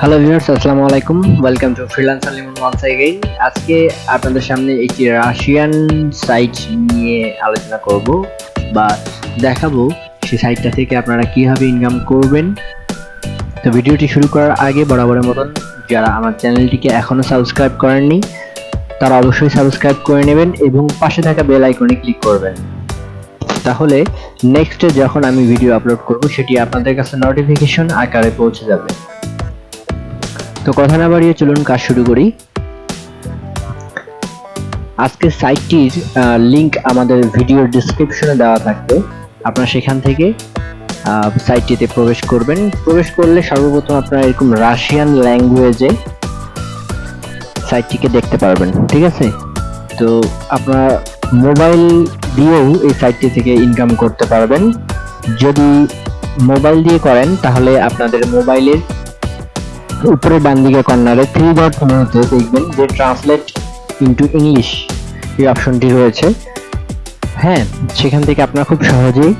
Hello viewers আসসালামু আলাইকুম। Welcome to freelancer Limon once again আজকে আপনাদের সামনে একটি রাশিয়ান সাইট নিয়ে আলোচনা করব বা দেখাবো সেই সাইটটা থেকে আপনারা কীভাবে ইনকাম করবেন। তো ভিডিওটি শুরু করার আগে বরাবরের মতন যারা আমার চ্যানেলটিকে এখনও সাবস্ক্রাইব করেননি, তারা অবশ্যই সাবস্ক্রাইব করে নেবেন এবং পাশে থাকা বেল আইকনে ক্লিক করবেন। তাহলে নেক্সটে যখন আমি ভিডিও আপলোড করব, সেটি আপনাদের কাছে নোটিফিকেশন আকারে পৌঁছে যাবে। তো কথা না বাড়িয়ে চলুন কাজ শুরু করি। আজকের সাইটটির লিংক আমাদের ভিডিওর ডিসক্রিপশনে দেওয়া থাকবে। আপনারা সেখান থেকে সাইটটিতে প্রবেশ করবেন। প্রবেশ করলে সর্বপ্রথম আপনারা এরকম রাশিয়ান ল্যাঙ্গুয়েজে সাইটটিকে দেখতে পারবেন, ঠিক আছে? তো আপনারা মোবাইল দিয়েও এই সাইটটি থেকে ইনকাম করতে পারবেন। যদি মোবাইল দিয়ে করেন, তাহলে আপনাদের মোবাইলের উপরে ডান দিকে কর্নারে থ্রি ডট মেনুতে দেখবেন যে ট্রান্সলেট ইনটু ইংলিশ এই অপশনটি রয়েছে। হ্যাঁ সেখান থেকে আপনারা খুব সহজেই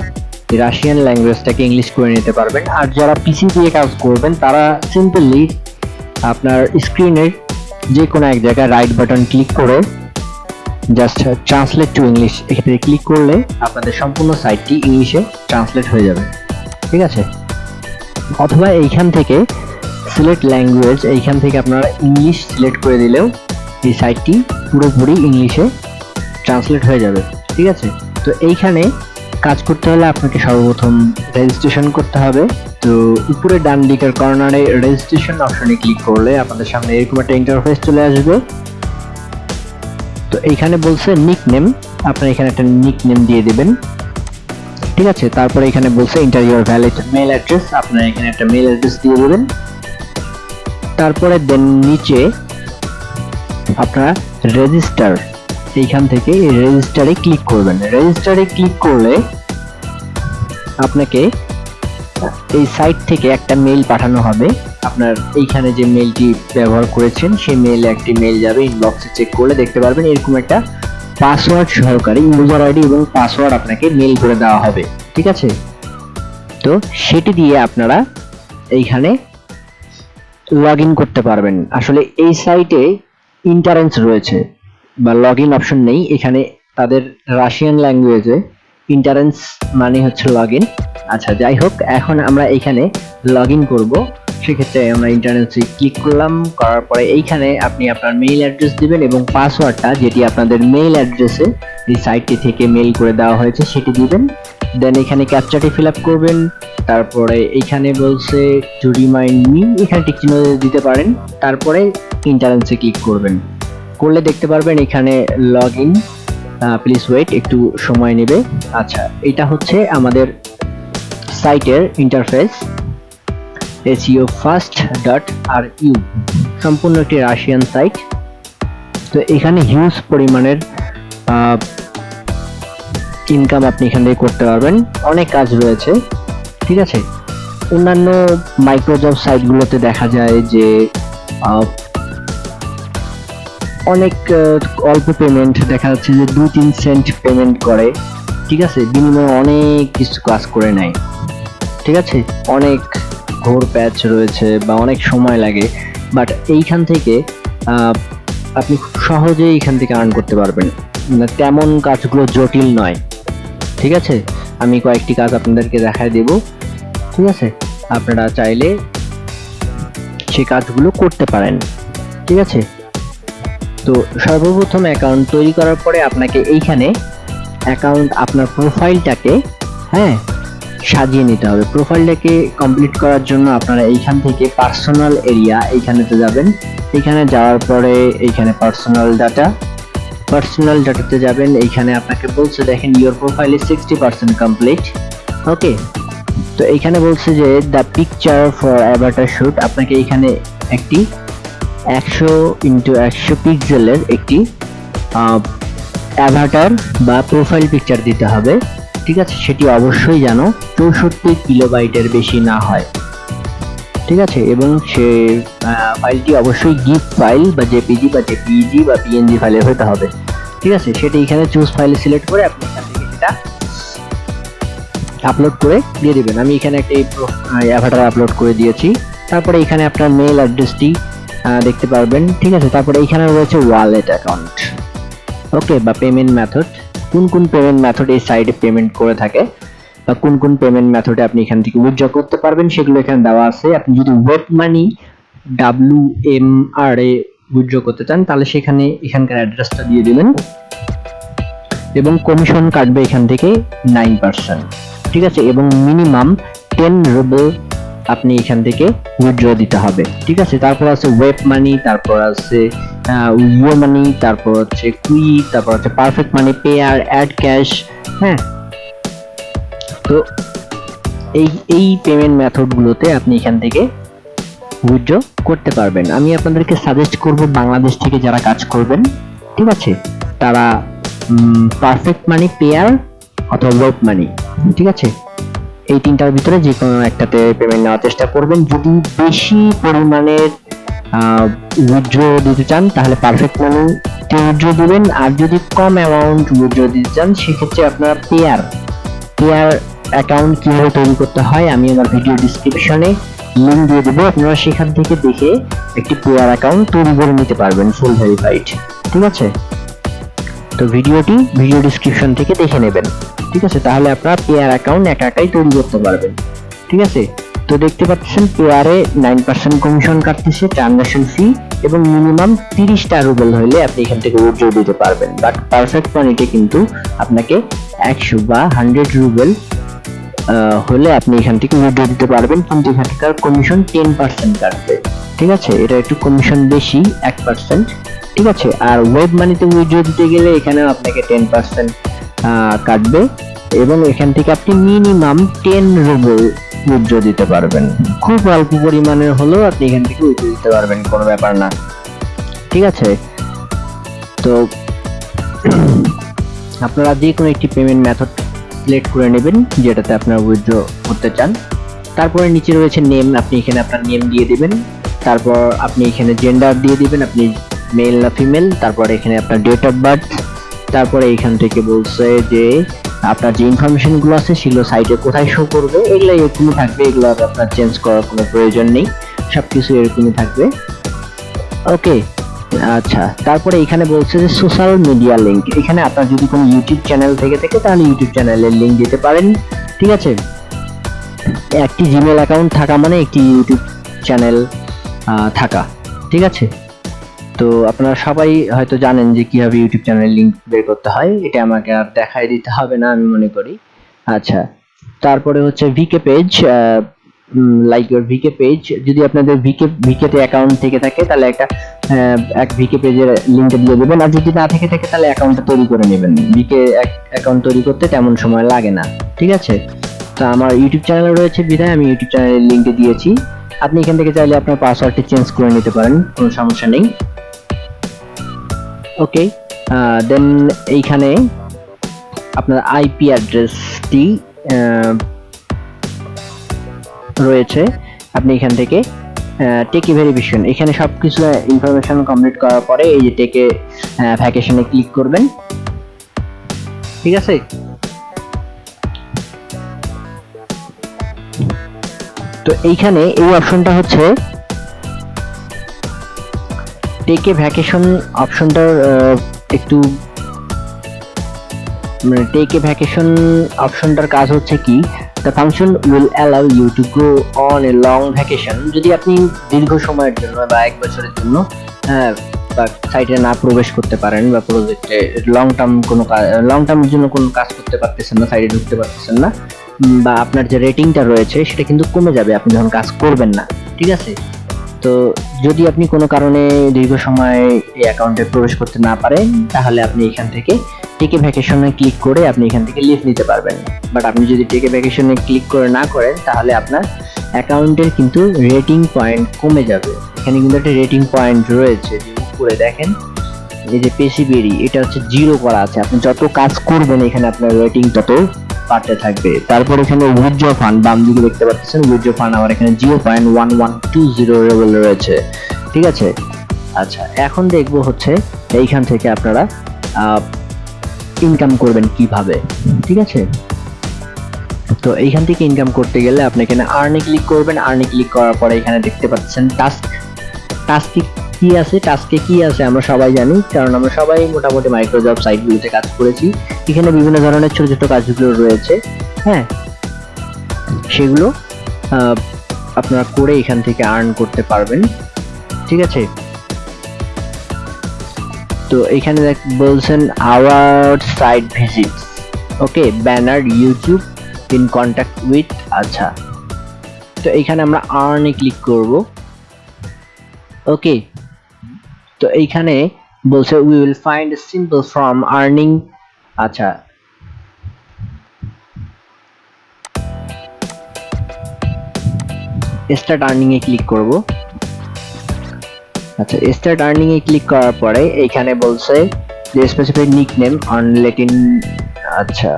রাশিয়ান ল্যাঙ্গুয়েজটাকে ইংলিশ করে নিতে পারবেন। আর যারা পিসি দিয়ে কাজ করবেন, তারা সিম্পলি আপনার স্ক্রিনের যে কোনো এক জায়গায় রাইট বাটন ক্লিক করে জাস্ট ট্রান্সলেট টু ইংলিশ এক্ষেত্রে ক্লিক করলে আপনাদের সম্পূর্ণ সাইটটি ইংলিশে ট্রান্সলেট হয়ে যাবে। ঠিক আছে? অথবা এইখান থেকে সিলেক্ট ল্যাঙ্গুয়েজ এইখান থেকে আপনারা ইংলিশ সিলেক্ট করে দিলেও এই সাইটটি পুরোপুরি ইংলিশে ট্রান্সলেট হয়ে যাবে, ঠিক আছে? তো এইখানে কাজ করতে হলে আপনাকে সর্বপ্রথম রেজিস্ট্রেশন করতে হবে। তো উপরে ডান দিকের কর্নারে রেজিস্ট্রেশন অপশনে ক্লিক করলে আপনাদের সামনে এরকম একটা ইন্টারফেস চলে আসবে। তো এইখানে বলছে নিক নেম আপনারা এখানে একটা নিক নেম দিয়ে দেবেন। ঠিক আছে? তারপরে এখানে বলছে ইন্টারিয়র ভ্যালিড মেল অ্যাড্রেস আপনার এখানে একটা মেল অ্যাড্রেস দিয়ে দেবেন। তারপরে দেন নিচে আপনারা রেজিস্টার এইখান থেকে রেজিস্টারে ক্লিক করবেন। রেজিস্টারে ক্লিক করলে আপনাকে এই সাইট থেকে একটা মেইল পাঠানো হবে। আপনার এইখানে যে মেইলটি ব্যবহার করেছেন, সেই মেইলে একটি মেইল যাবে ইনবক্সে চেক করলে দেখতে পারবেন এরকম একটা পাসওয়ার্ড সহকারে ইউজার আইডি এবং পাসওয়ার্ড আপনাকে মেইল করে দেওয়া হবে। ঠিক আছে? তো সেটি দিয়ে আপনারা এইখানে লগ ইন করতে পারবেন। আসলে এই সাইটে ইন্টারেন্স রয়েছে, বা লগ ইন অপশন নেই। এখানে তাদের রাশিয়ান ল্যাঙ্গুয়েজে ইন্টারেন্স মানে হচ্ছে লগ ইন আচ্ছা যাই হোক, এখন আমরা এইখানে লগ ইন করব। সেক্ষেত্রে আমরা ইন্টারনেটে ক্লিক করলাম। করার পরে এইখানে আপনি আপনার মেইল অ্যাড্রেস দিবেন এবং পাসওয়ার্ডটা যেটি আপনাদের মেইল অ্যাড্রেসে এই সাইটটি থেকে মেইল করে দেওয়া হয়েছে, সেটি দিবেন। দেন এখানে ক্যাপচাটি ফিল আপ করবেন। তারপরে এখানে বলছে টু রিমাইন্ড মি এখানে টিক চিহ্ন দিতে পারেন। তারপরে ইন্টারেন্সে ক্লিক করবেন। করলে দেখতে পারবেন এখানে লগ ইন প্লিজ ওয়েট একটু সময় নেবে। আচ্ছা এটা হচ্ছে আমাদের সাইটের interface S E O first dot R U সম্পূর্ণ একটি রাশিয়ান সাইট তো এখানে হিউজ পরিমাণের ইনকাম আপনি এখান থেকে করতে পারবেন। অনেক কাজ রয়েছে। ঠিক আছে? অন্যান্য মাইক্রোজব সাইটগুলোতে দেখা যায় যে অনেক অল্প পেমেন্ট দেখা যাচ্ছে যে দুই তিন সেন্ট পেমেন্ট করে। ঠিক আছে? বিনিময়ে অনেক কিছু কাজ করে নেয়। ঠিক আছে? অনেক ঘোর প্যাচ রয়েছে বা অনেক সময় লাগে। বাট এইখান থেকে আপনি খুব সহজেই এইখান থেকে আর্ন করতে পারবেন। তেমন কাজগুলো জটিল নয়। ঠিক আছে? আমি কয়েকটি কাজ আপনাদেরকে দেখায় দেব। ঠিক আছে? আপনারা চাইলে সেই কাজগুলো করতে পারেন। ঠিক আছে? তো সর্বপ্রথম অ্যাকাউন্ট তৈরি করার পরে আপনাকে এইখানে অ্যাকাউন্ট আপনার প্রোফাইলটাকে হ্যাঁ সাজিয়ে নিতে হবে। প্রোফাইলটাকে কমপ্লিট করার জন্য আপনারা এইখান থেকে পার্সোনাল এরিয়া এইখানেতে যাবেন। এখানে যাওয়ার পরে এইখানে পার্সোনাল ডাটা পার্সোনাল ডাটাতে যাবেন, এইখানে আপনাকে বলছে, দেখেন your profile is sixty percent complete okay তো এইখানে বলছে যে the picture for avatar shoot আপনাকে এইখানে একটি একশো ইন্টু একশো পিক্সেলের একটি অ্যাভাটার বা প্রোফাইল পিকচার দিতে হবে, ঠিক আছে? সেটি অবশ্যই যেন চৌষট্টি কিলোবাইটের বেশি না হয়। ঠিক আছে? এবং সে ফাইলটি অবশ্যই গিফ ফাইল বা জেপিজি বা জেপিজি বা পিএনজি ফাইলে হতে হবে। ঠিক আছে? সেটা এখানে চুজ ফাইলে সিলেক্ট করে আপনি এখান থেকে সেটা আপলোড করে দিয়ে দেবেন। আমি এখানে একটি অ্যাভাটার আপলোড করে দিয়েছি। তারপরে এখানে আপনার মেল অ্যাড্রেসটি দেখতে পারবেন। ঠিক আছে? তারপরে এখানে রয়েছে ওয়ালেট অ্যাকাউন্ট ওকে বা পেমেন্ট মেথড কোন কোন পেমেন্ট মেথড এই সাইডে পেমেন্ট করে থাকে? বা কোন কোন পেমেন্ট মেথডে আপনি এখান থেকে উইথড্র করতে পারবেন, সেগুলো এখানে দেওয়া আছে। আপনি যদি web money W M R এ উইথড্র করতে চান, তাহলে সেখানে এখানকার অ্যাড্রেসটা দিয়ে দিবেন এবং কমিশন কাটবে এখান থেকে নাইন পার্সেন্ট ঠিক আছে? এবং মিনিমাম টেন রুবেল আপনি এখান থেকে উইথড্র দিতে হবে। ঠিক আছে? তারপর আছে ওয়েব মানি তারপর আছে ইউ মানি তারপর হচ্ছে কুই তারপর হচ্ছে perfect money Payeer add cash হ্যাঁ? তো এই এই পেমেন্ট মেথডগুলোতে আপনি এখান থেকে উইথড্র করতে পারবেন। আমি আপনাদেরকে সাজেস্ট করব বাংলাদেশ থেকে যারা কাজ করবেন, ঠিক আছে? তারা পারফেক্ট মানি পেয়ার অথবা ওয়েব মানি ঠিক আছে? এই তিনটার ভিতরে যে কোনো একটাতে পেমেন্ট নেওয়ার চেষ্টা করবেন। যদি বেশি পরিমাণের উইথড্র দিতে চান, তাহলে পারফেক্ট মানি উইথড্র দিবেন। আর যদি কম অ্যামাউন্ট উইথড্র দিতে চান, সেক্ষেত্রে আপনারা পেয়ার পেয়ার অ্যাকাউন্ট কীভাবে তৈরি করতে হয়, আমি আমার ভিডিও ডিসক্রিপশনে লিঙ্ক দিয়ে দেবো। আপনারা সেখান থেকে দেখে একটি পেয়ার অ্যাকাউন্ট তৈরি করে নিতে পারবেন ফুল ভেরিফাইড ঠিক আছে? তো ভিডিওটি ভিডিও ডিসক্রিপশন থেকে দেখে নেবেন। ঠিক আছে? তাহলে আপনারা পেয়ার অ্যাকাউন্ট একা একাই তৈরি করতে পারবেন। ঠিক আছে? তো দেখতে পাচ্ছেন পেয়ারে নাইন পার্সেন্ট কমিশন কাটতেছে ট্রানজাকশন ফি এবং মিনিমাম তিরিশটা রুবেল হলে আপনি এখান থেকে উইথড্র দিতে পারবেন। বাট পারফেক্ট মানিতে কিন্তু আপনাকে একশো বা হান্ড্রেড রুবেল হলে আপনি এখান থেকে উইথড্র দিতে পারবেন, কিন্তু এখানকার কমিশন টেন পার্সেন্ট কাটবে। ঠিক আছে? এটা একটু কমিশন বেশি, এক পার্সেন্ট ঠিক আছে? আর ওয়েব মানিতে উইথড্র দিতে গেলে এখানে আপনাকে টেন পার্সেন্ট কাটবে। এবং এখান থেকে আপনি মিনিমাম টেন রুবেল উইথড্র দিতে পারবেন। খুব অল্প পরিমাণের হলেও আপনি এখান থেকে উইথড্র দিতে পারবেন, কোনো ব্যাপার না। ঠিক আছে? তো, আপনারা যে কোনো একটি পেমেন্ট মেথড সিলেক্ট করে নেবেন, যেটাতে আপনার উইথড্র করতে চান। তারপরে নিচে রয়েছে নেম আপনি এখানে আপনার নেম দিয়ে দিবেন। তারপর আপনি এখানে জেন্ডার দিয়ে দিবেন, আপনি মেল না ফিমেল তারপরে এখানে আপনার ডেট অফ বার্থ তারপরে এখান থেকে বলছে যে, আপনার যে ইনফরমেশনগুলো আছে, সেগুলো সাইটে কোথায় শো করবে? এগুলো এরকমই থাকবে, এগুলো আপনার চেঞ্জ করার কোনো প্রয়োজন নেই। সবকিছু এরকমই থাকবে। ওকে আচ্ছা তারপরে এখানে বলছে যে সোশ্যাল মিডিয়া লিংক এখানে আপনার যদি কোনো ইউটিউব চ্যানেল থেকে থাকে, তাহলে ইউটিউব চ্যানেলের লিংক দিতে পারেন, ঠিক আছে? একটি জিমেল অ্যাকাউন্ট থাকা মানে একটি ইউটিউব চ্যানেল থাকা, ঠিক আছে? তো আপনারা সবাই হয়তো জানেন যে কীভাবে ইউটিউব চ্যানেল লিংক বের করতে হয়, এটা আমাকে আর দেখাই দিতে হবে না, আমি মনে করি। আচ্ছা তারপরে হচ্ছে VK page like your VK page যদি আপনাদের ভিকে ভিকেতে অ্যাকাউন্ট থেকে থাকে, তাহলে একটা এক ভিকে পেজের লিংক দিয়ে দেবেন। আর যদি না থেকে থাকে, তাহলে অ্যাকাউন্টটা তৈরি করে নেবেন। ভিকে অ্যাকাউন্ট তৈরি করতে তেমন সময় লাগে না, ঠিক আছে? তো আমার ইউটিউব চ্যানেল রয়েছে বিধায়, আমি ইউটিউব চ্যানেলের লিংক দিয়েছি। আপনি এখান থেকে চাইলে আপনার পাসওয়ার্ডটি চেঞ্জ করে নিতে পারেন, কোনো সমস্যা নেই। ওকে দেন এইখানে আপনার আইপি অ্যাড্রেসটি রয়েছে, আপনি এখান থেকে টেকে ভেরিফিকেশন এখানে সব কিছু ইনফরমেশন কমপ্লিট করার পরে এই যে টেকে ভ্যাকেশনে ক্লিক করবেন। ঠিক আছে? তো এইখানে এই অপশনটা হচ্ছে টেকে ভ্যাকেশন অপশনটার একটু মানে টেকে ভ্যাকেশন অপশনটার কাজ হচ্ছে কি the function will allow you to go on a long vacation যদি আপনি দীর্ঘ সময়ের জন্য বা এক বছরের জন্য বা সাইটে না প্রবেশ করতে পারেন বা প্রজেক্টে লং টার্ম কোনো লং টার্মের জন্য কোনো কাজ করতে পারতেছেন না সাইডে ঢুকতে পারতেছেন না বা আপনার যে রেটিংটা রয়েছে, সেটা কিন্তু কমে যাবে, আপনি যখন কাজ করবেন না, ঠিক আছে? তো যদি আপনি কোনো কারণে দীর্ঘ সময় এই অ্যাকাউন্টে প্রবেশ করতে না পারেন, তাহলে আপনি এখান থেকে টেকে ভ্যাকেশনে ক্লিক করে আপনি এখান থেকে লিভ নিতে পারবেন। বাট আপনি যদি টেকে ভ্যাকেশনে ক্লিক করে না করেন, তাহলে আপনার অ্যাকাউন্টের কিন্তু রেটিং পয়েন্ট কমে যাবে। এখানে কিন্তু একটা রেটিং পয়েন্ট রয়েছে উপরে দেখেন। এই যে পেসিবেরি এটা হচ্ছে জিরো করা আছে। আপনি যত কাজ করবেন এখানে আপনার রেটিং তত বাড়তে থাকবে। তারপর এখানে উইথড্র ফান্ড বাম দিকে দেখতে পাচ্ছেন উইথড্র ফান্ড আমার এখানে zero point one one two zero level রয়েছে। ঠিক আছে? আচ্ছা এখন দেখব হচ্ছে এইখান থেকে আপনারা ইনকাম করবেন কীভাবে? ঠিক আছে? তো এইখান থেকে ইনকাম করতে গেলে আপনি এখানে আর্নে ক্লিক করবেন। আর্নে ক্লিক করার পরে এখানে দেখতে পাচ্ছেন টাস্ক টাস্কে কি আছে? টাস্কে কি আছে? আমরা সবাই জানি, কারণ আমরা সবাই মোটামুটি মাইক্রোজব সাইটগুলোতে কাজ করেছি। এখানে বিভিন্ন ধরনের ছোট ছোট কাজগুলো রয়েছে। হ্যাঁ? সেগুলো আপনারা করে এখান থেকে আর্ন করতে পারবেন। ঠিক আছে? তো এখানে দেখ- বলছেন our site visits okay banner YouTube in contact with আচ্ছা। তো এখানে আমরা আর্নে ক্লিক করব। ওকে তো এইখানে বলছে we will find simple from earning আচ্ছা। স্টার্ট আর্নিং এ ক্লিক করব। আচ্ছা স্টার্ট আর্নিং এ ক্লিক করার পরে এখানে বলছে যে স্পেসিফিক নিকনেম অন লেটিন আচ্ছা।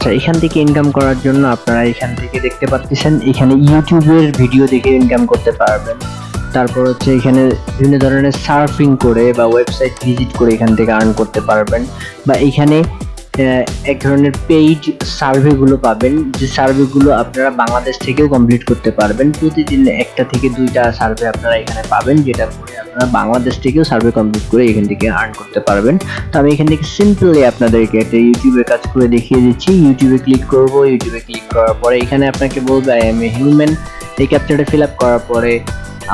আচ্ছা এখান থেকে ইনকাম করার জন্য আপনারা এখান থেকে দেখতে পাচ্ছেন এখানে ইউটিউবের ভিডিও দেখে ইনকাম করতে পারবেন। তারপর হচ্ছে এখানে বিভিন্ন ধরনের সার্ফিং করে বা ওয়েবসাইট ভিজিট করে এখান থেকে আর্ন করতে পারবেন। বা এখানে এক ধরনের পেইড সার্ভেগুলো পাবেন। যে সার্ভেগুলো আপনারা বাংলাদেশ থেকেও কমপ্লিট করতে পারবেন। প্রতিদিন একটা থেকে দুইটা সার্ভে আপনারা এখানে পাবেন, যেটা করে আপনারা বাংলাদেশ থেকেও সার্ভে কমপ্লিট করে এখান থেকে আর্ন করতে পারবেন। তো আমি এখান থেকে সিম্পলি আপনাদেরকে একটা ইউটিউবে কাজ করে দেখিয়ে দিচ্ছি। ইউটিউবে ক্লিক করব ইউটিউবে ক্লিক করার পরে এখানে আপনাকে বলবে আই এম এ হিউম্যান এই ক্যাপচারটা ফিল আপ করার পরে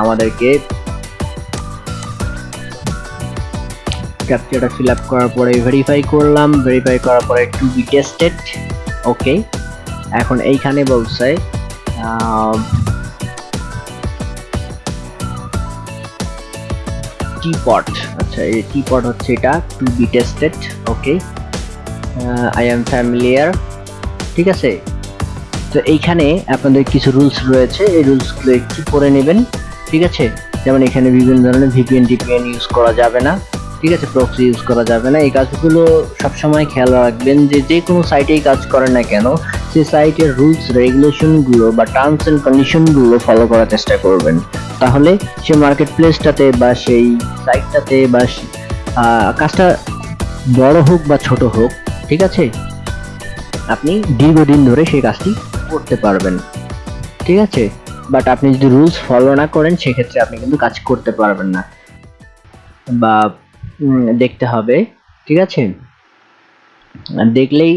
আমাদেরকে ক্যাপচারটা ফিল আপ করার পরে ভেরিফাই করলাম ভেরিফাই করার পরে টু বি টেস্টেড ওকে এখন এইখানে বলছে টিপট আচ্ছা এই টিপট হচ্ছে এটা to be tested okay I am familiar ঠিক আছে? তো এইখানে আপনাদের কিছু রুলস রয়েছে, এই রুলসগুলো একটু পড়ে নেবেন, ঠিক আছে? যেমন এখানে বিভিন্ন ধরনের ভিপিএন টিপিএন ইউজ করা যাবে না। ঠিক আছে প্রক্সি ইউজ করা যাবে না। এই কাজগুলো সবসময় খেয়াল রাখবেন যে যে কোনো সাইটেই কাজ করেন না কেন সেই সাইটের রুলস রেগুলেশনগুলো বা টার্মস এন্ড কন্ডিশনগুলো ফলো করার চেষ্টা করবেন। তাহলে সে মার্কেট প্লেসটাতে বা সেই সাইটটাতে বা কাজটা বড় হোক বা ছোট হোক, ঠিক আছে? আপনি দীর্ঘদিন ধরে সেই কাজটি করতে পারবেন, ঠিক আছে? বাট আপনি যদি রুলস ফলো না করেন, সেক্ষেত্রে আপনি কিন্তু কাজ করতে পারবেন না। বা দেখতে হবে, ঠিক আছে? দেখলেই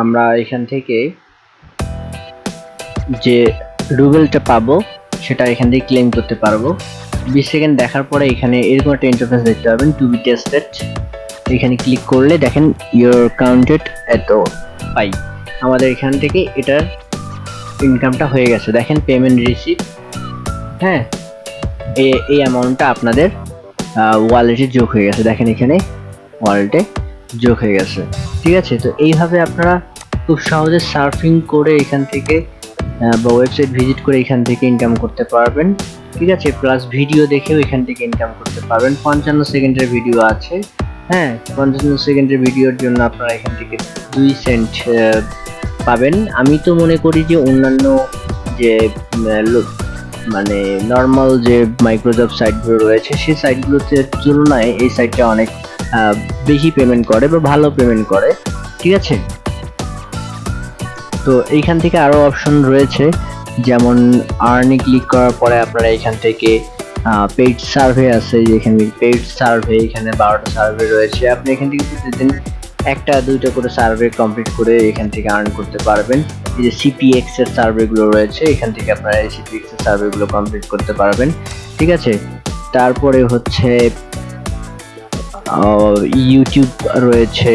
আমরা এখান থেকে যে রুবেলটা পাবো, সেটা এখান থেকে ক্লেম করতে পারব। বিশ সেকেন্ড দেখার পরে এখানে এরকম একটা ইন্টারফেস দেখতে পাবেন টু বি টেস্টেড এখানে ক্লিক করলে দেখেন ইউর কাউন্টেড এত পাই আমাদের এখান থেকে এটার ইনকামটা হয়ে গেছে। দেখেন পেমেন্ট রিসিভ হ্যাঁ? এই অ্যামাউন্টটা আপনাদের ওয়ালেটে যোগ হয়ে গেছে। দেখেন এখানে ওয়ালেটে যোগ হয়ে গেছে। ঠিক আছে? তো এইভাবে আপনারা খুব সহজে সার্ফিং করে এখান থেকে বা ওয়েবসাইট ভিজিট করে এখান থেকে ইনকাম করতে পারবেন। ঠিক আছে? প্লাস ভিডিও দেখেও এখান থেকে ইনকাম করতে পারবেন। পঞ্চান্ন সেকেন্ডের ভিডিও আছে। হ্যাঁ পঞ্চান্ন সেকেন্ডের ভিডিওর জন্য আপনারা এখান থেকে দুই সেন্ট পাবেন। আমি তো মনে করি যে অন্যান্য যে মানে নর্মাল যে মাইক্রোজব সাইটগুলো রয়েছে, সেই সাইটগুলোতে তুলনায় এই সাইটটা অনেক বেশি পেমেন্ট করে বা ভালো পেমেন্ট করে, ঠিক আছে? তো এইখান থেকে আরও অপশন রয়েছে, যেমন আর্নি ক্লিক করার পরে আপনারা এখান থেকে পেইড সার্ভে আছে, যেখানে পেইড সার্ভে এখানে বারোটা সার্ভে রয়েছে। আপনি এখান থেকে প্রতিদিন একটা দুইটা করে সার্ভে কমপ্লিট করে এখান থেকে আর্ন করতে পারবেন। যে সিপিএক্স এর সার্ভেগুলো রয়েছে, এখান থেকে আপনারা এই সিপিএক্স এর সার্ভেগুলো কমপ্লিট করতে পারবেন। ঠিক আছে? তারপরে হচ্ছে ইউটিউব রয়েছে।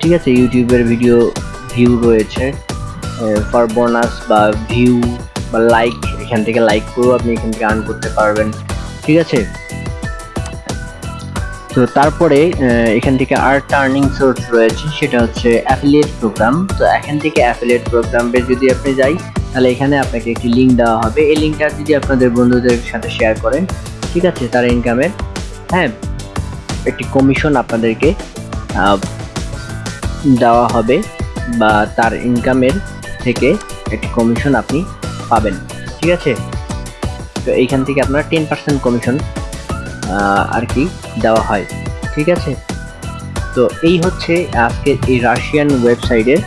ঠিক আছে? ইউটিউবের ভিডিও ভিউ রয়েছে। ফর বোনাস বা ভিউ বা লাইক এখান থেকে লাইক করেও আপনি এখান থেকে আর্ন করতে পারবেন। ঠিক আছে? তো তারপরে এখান থেকে আর টার্নিং সোর্স রয়েছে, সেটা হচ্ছে অ্যাফিলিয়েট প্রোগ্রাম তো এখান থেকে অ্যাফিলিয়েট প্রোগ্রামে যদি আপনি যাই, তাহলে এখানে আপনাকে একটি লিঙ্ক দেওয়া হবে। এই লিঙ্কটা যদি আপনাদের বন্ধুদের সাথে শেয়ার করেন, ঠিক আছে, তার ইনকামের হ্যাঁ একটি কমিশন আপনাদেরকে দেওয়া হবে, বা তার ইনকামের থেকে একটি কমিশন আপনি পাবেন, ঠিক আছে? তো এইখান থেকে আপনার টেন পার্সেন্ট কমিশন আর কি দেওয়া হয়, ঠিক আছে? তো এই হচ্ছে আজকে এই রাশিয়ান ওয়েবসাইটের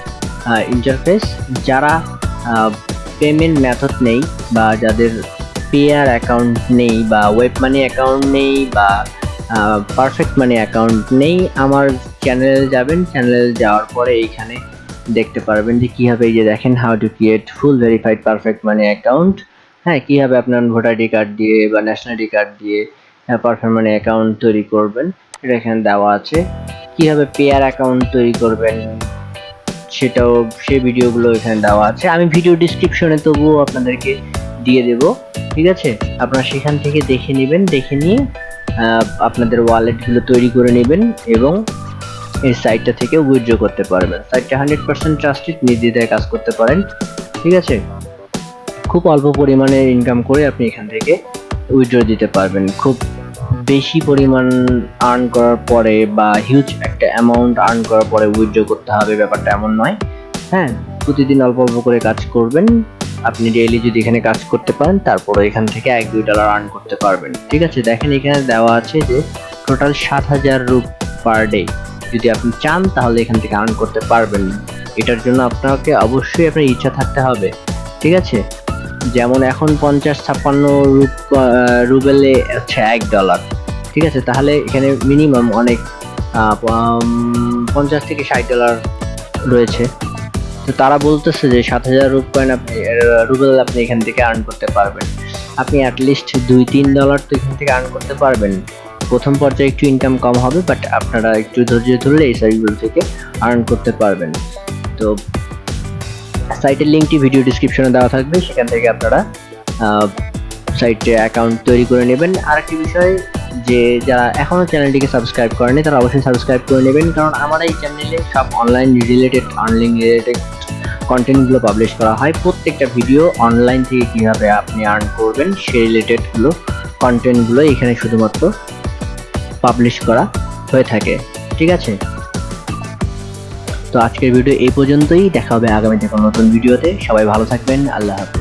ইন্টারফেস যারা পেমেন্ট মেথড নেই বা যাদের পেয়ার অ্যাকাউন্ট নেই বা ওয়েব মানি অ্যাকাউন্ট নেই বা পারফেক্ট মানি অ্যাকাউন্ট নেই, আমার চ্যানেলে যাবেন। চ্যানেলে যাওয়ার পরে এইখানে দেখতে পারবেন যে কীভাবে এই যে দেখেন how to create full verified perfect money account হ্যাঁ কীভাবে আপনার ভোটার আইডি কার্ড দিয়ে বা ন্যাশনালিটি কার্ড দিয়ে পারফেক্ট মানি অ্যাকাউন্ট তৈরি করবেন। এটা এখানে দেওয়া আছে। কীভাবে পেয়ার অ্যাকাউন্ট তৈরি করবেন সেটাও, সেই ভিডিওগুলো এখানে দেওয়া আছে। আমি ভিডিও ডিসক্রিপশনে তবুও আপনাদেরকে দিয়ে দেব। ঠিক আছে? আপনারা সেখান থেকে দেখে নেবেন, দেখে নিয়ে আপনাদের ওয়ালেটগুলো তৈরি করে নেবেন এবং এই সাইটটা থেকে উইথড্র করতে পারবেন। সাইটটা হান্ড্রেড পার্সেন্ট ট্রাস্টেড নির্দ্বিধায় কাজ করতে পারেন। ঠিক আছে? খুব অল্প পরিমাণে ইনকাম করে আপনি এখান থেকে উইথড্র দিতে পারবেন। খুব বেশি পরিমাণ আর্ন করার পরে বা হিউজ একটা অ্যামাউন্ট আর্ন করার পরে উইথড্র করতে হবে, ব্যাপারটা এমন নয়। হ্যাঁ প্রতিদিন অল্প অল্প করে কাজ করবেন। আপনি ডেইলি যদি এখানে কাজ করতে পারেন, তারপরে এখান থেকে এক, দুই ডলার আর্ন করতে পারবেন। ঠিক আছে? দেখেন এখানে দেওয়া আছে যে টোটাল সাত হাজার রুপ পার ডে যদি আপনি চান, তাহলে এখান থেকে আর্ন করতে পারবেন। এটার জন্য আপনাকে অবশ্যই আপনার ইচ্ছা থাকতে হবে। ঠিক আছে? যেমন এখন পঞ্চাশ ছাপ্পান্ন রুপ রুবেলে হচ্ছে এক ডলার ঠিক আছে? তাহলে এখানে মিনিমাম অনেক পঞ্চাশ থেকে ষাট ডলার রয়েছে। তো তারা বলতেছে যে সাত হাজার রুপ কয়েন আপনি রুবেল আপনি এখান থেকে আর্ন করতে পারবেন। আপনি অ্যাটলিস্ট দুই, তিন ডলার তো এখান থেকে আর্ন করতে পারবেন। প্রথম পর্যায়ে একটু ইনকাম কম হবে বাট আপনারা একটু ধৈর্য ধরলে এই সাইটগুলো থেকে আর্ন করতে পারবেন। তো সাইটের লিঙ্কটি ভিডিও ডিসক্রিপশনে দেওয়া থাকবে, সেখান থেকে আপনারা সাইটে অ্যাকাউন্ট তৈরি করে নেবেন। আরেকটি বিষয় যে, যারা এখনও চ্যানেলটিকে সাবস্ক্রাইব করেনি তারা অবশ্যই সাবস্ক্রাইব করে নেবেন, কারণ আমার এই চ্যানেলে সব অনলাইন রিলেটেড আর্নিং রিলেটেড কন্টেন্টগুলো পাবলিশ করা হয়। প্রত্যেকটা ভিডিও অনলাইন থেকে কীভাবে আপনি আর্ন করবেন সেই রিলেটেডগুলো কন্টেন্টগুলো এখানে শুধুমাত্র পাবলিশ করা হয়ে থাকে। ঠিক আছে? তো আজকের ভিডিও এই পর্যন্তই। দেখা হবে আগামীতে কোনো নতুন ভিডিওতে সবাই ভালো থাকবেন। আল্লাহ হাফিজ।